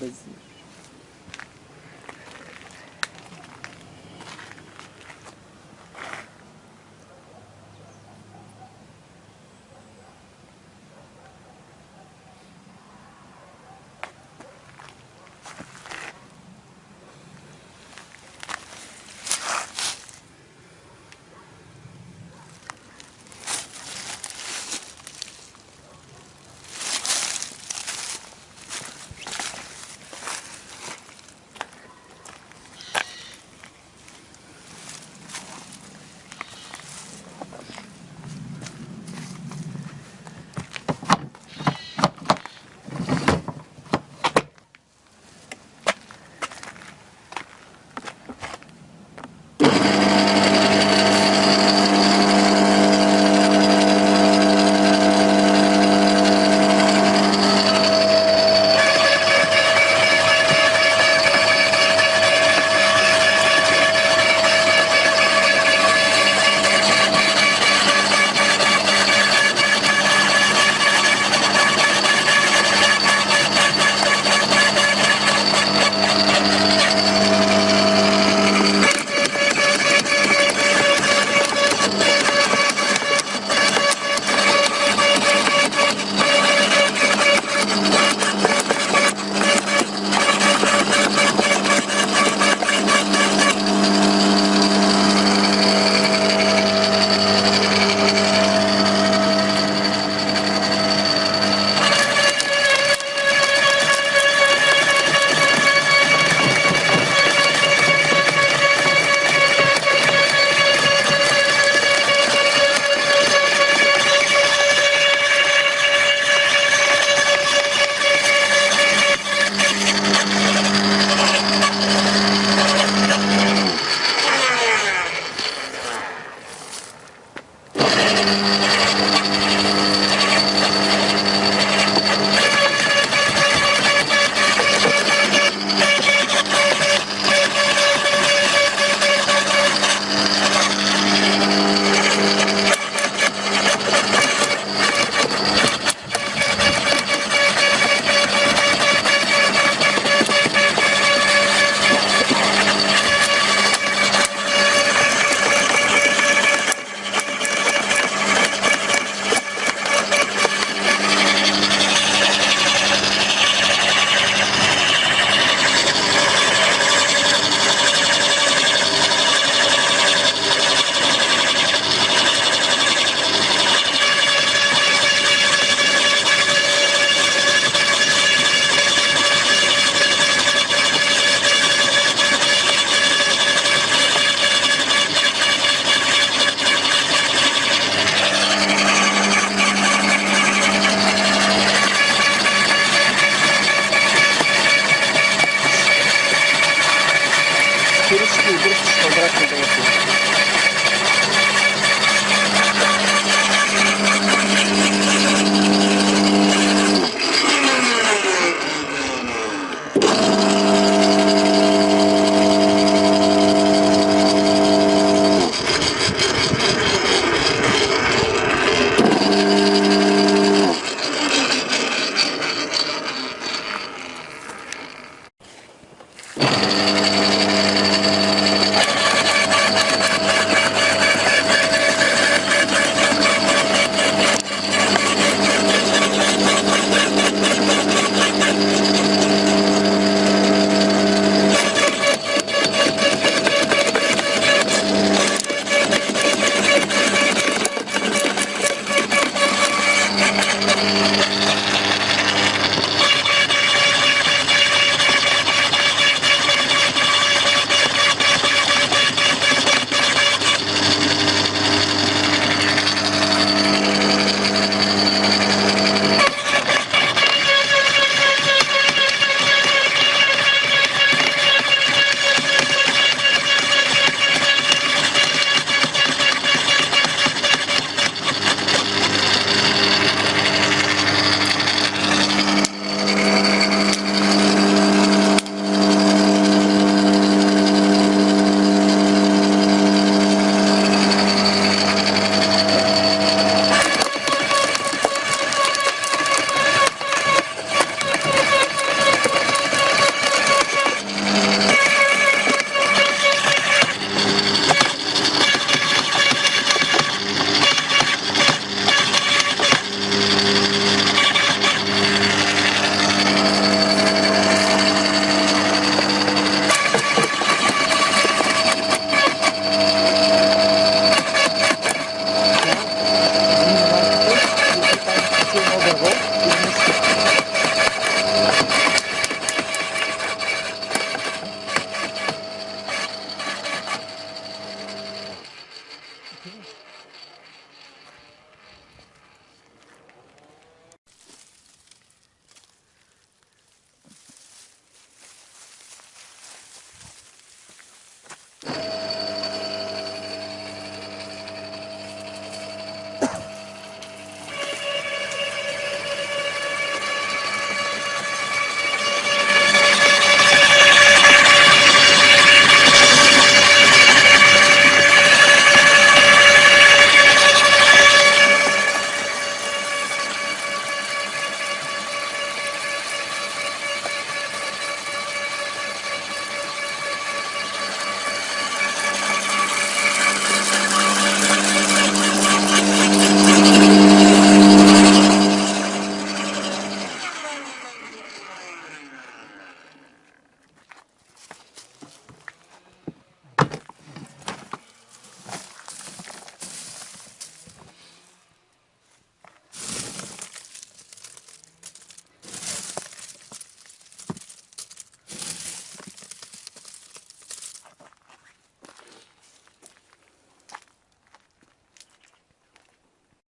базиль. vazio. Курочки, курочки, квадратные голосы.